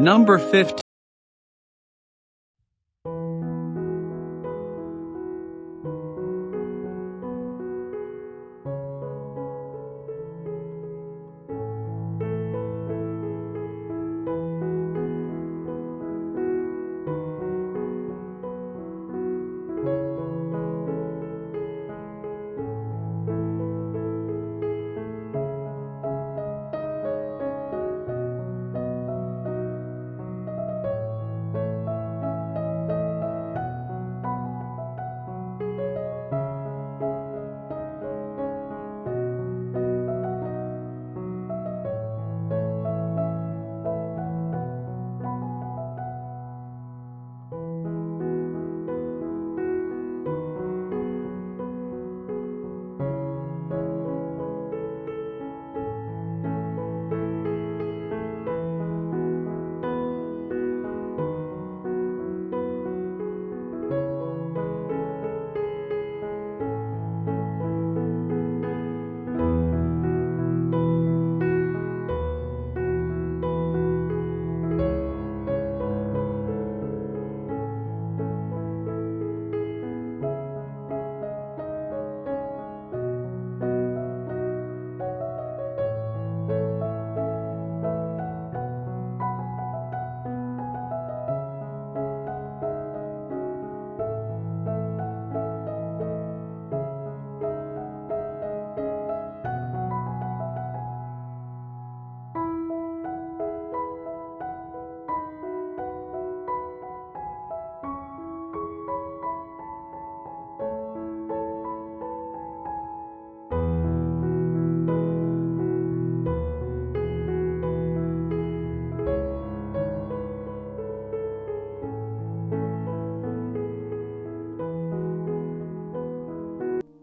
Number 15.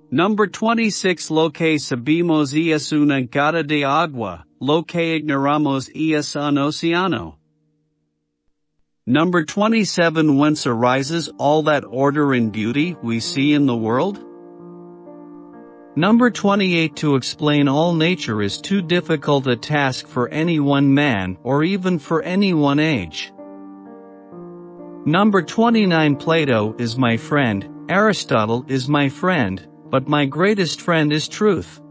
Number 26 Lo que sabemos es una gota de agua, lo que ignoramos es un océano. Number 27 Whence arises all that order and beauty we see in the world? Number 28 To explain all nature is too difficult a task for any one man or even for any one age. Number 29 Plato is my friend, Aristotle is my friend, but my greatest friend is truth.